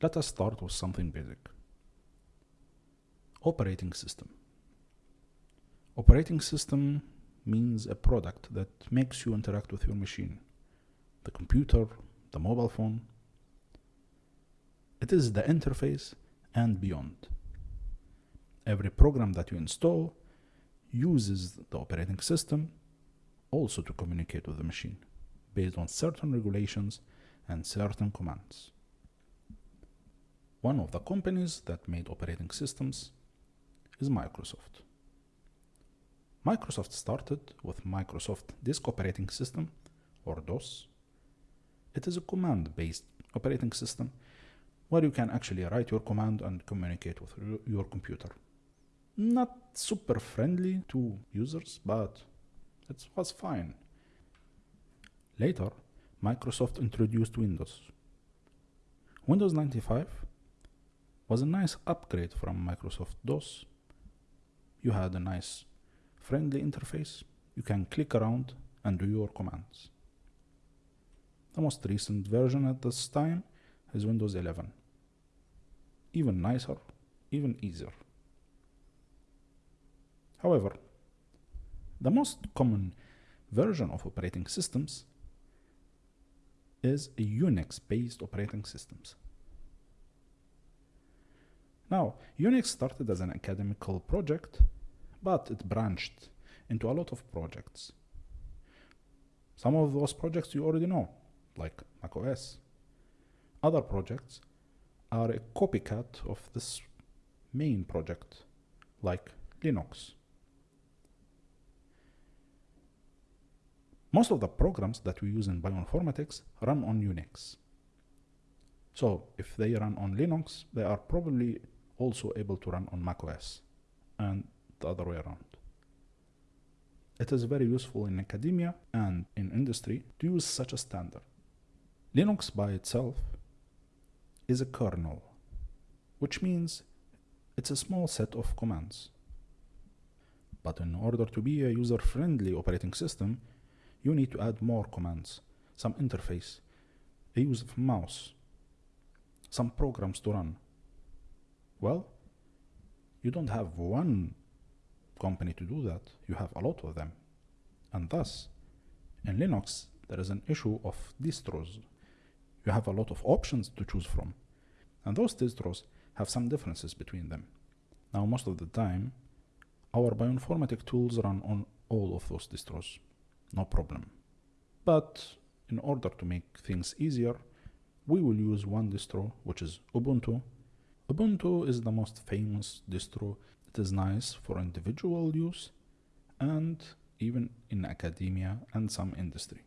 Let us start with something basic. Operating system. Operating system means a product that makes you interact with your machine. The computer, the mobile phone. It is the interface and beyond. Every program that you install uses the operating system also to communicate with the machine based on certain regulations and certain commands. One of the companies that made operating systems is Microsoft. Microsoft started with Microsoft Disk Operating System or DOS. It is a command based operating system where you can actually write your command and communicate with your computer. Not super friendly to users, but it was fine. Later, Microsoft introduced Windows. Windows 95 was a nice upgrade from Microsoft DOS. You had a nice friendly interface. You can click around and do your commands. The most recent version at this time is Windows 11. Even nicer, even easier. However, the most common version of operating systems is a Unix-based operating systems. Now, Unix started as an academical project, but it branched into a lot of projects. Some of those projects you already know, like macOS. Other projects are a copycat of this main project, like Linux. Most of the programs that we use in bioinformatics run on Unix. So if they run on Linux, they are probably also able to run on macOS and the other way around. It is very useful in academia and in industry to use such a standard. Linux by itself is a kernel, which means it's a small set of commands. But in order to be a user-friendly operating system, you need to add more commands, some interface, a use of mouse, some programs to run. Well, you don't have one company to do that, you have a lot of them. And thus, in Linux, there is an issue of distros. You have a lot of options to choose from. And those distros have some differences between them. Now, most of the time, our bioinformatic tools run on all of those distros no problem. But in order to make things easier, we will use one distro, which is Ubuntu. Ubuntu is the most famous distro. It is nice for individual use and even in academia and some industry.